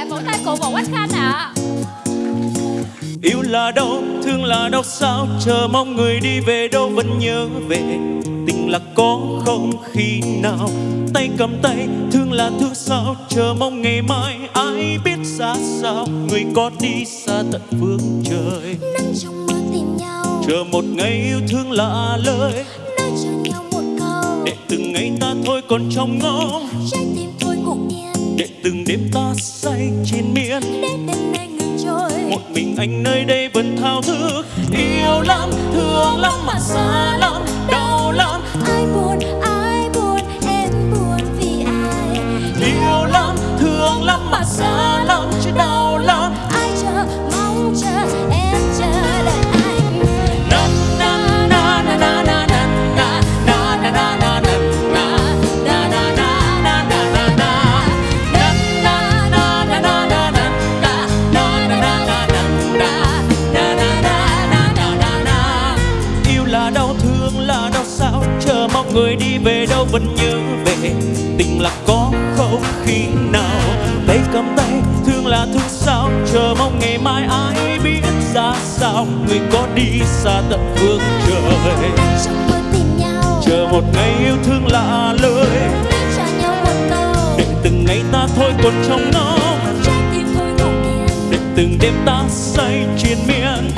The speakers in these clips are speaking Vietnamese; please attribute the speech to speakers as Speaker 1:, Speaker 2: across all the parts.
Speaker 1: dạ vỗ tay cổ vũ anh khanh ạ
Speaker 2: Yêu là đâu, thương là đâu sao Chờ mong người đi về đâu vẫn nhớ về. Tình là có không khi nào Tay cầm tay, thương là thương sao Chờ mong ngày mai. Ai biết ra sao Người có đi xa tận phương trời.
Speaker 3: Nắng trong mơ tìm nhau.
Speaker 2: Chờ một ngày yêu thương lạ lời.
Speaker 3: Nói cho nhau một câu.
Speaker 2: Để từng ngày ta thôi còn trong ngóng
Speaker 3: trái tim thôi ngủ yên.
Speaker 2: Để từng đêm ta say trên biển.
Speaker 3: Để đêm nay ngừng trôi
Speaker 2: một mình anh nơi đây vẫn thao thức, yêu lắm, thương lắm mà xa người đi về đâu vẫn nhớ về. Tình là có không khi nào? Tay cầm tay thương là thương sao? Chờ mong ngày mai ai biết ra sao? Người có đi xa tận phương trời. Chờ một ngày yêu thương lạ lời
Speaker 3: một
Speaker 2: để từng ngày ta thôi còn trong
Speaker 3: yên
Speaker 2: để từng đêm ta say triền miên.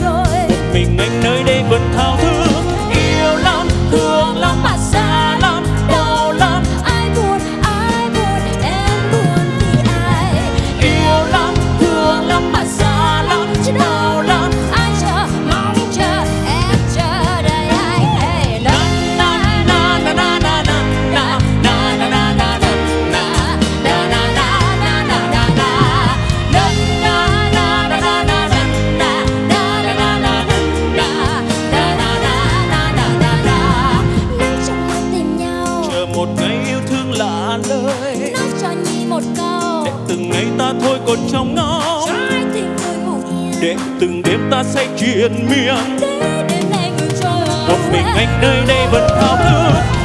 Speaker 3: Trôi.
Speaker 2: Mình anh nơi đây vẫn thao thức tay ta thôi còn trong
Speaker 3: ngõ.
Speaker 2: Để từng đêm ta say triền miên một mình anh nơi đây vẫn thao thức.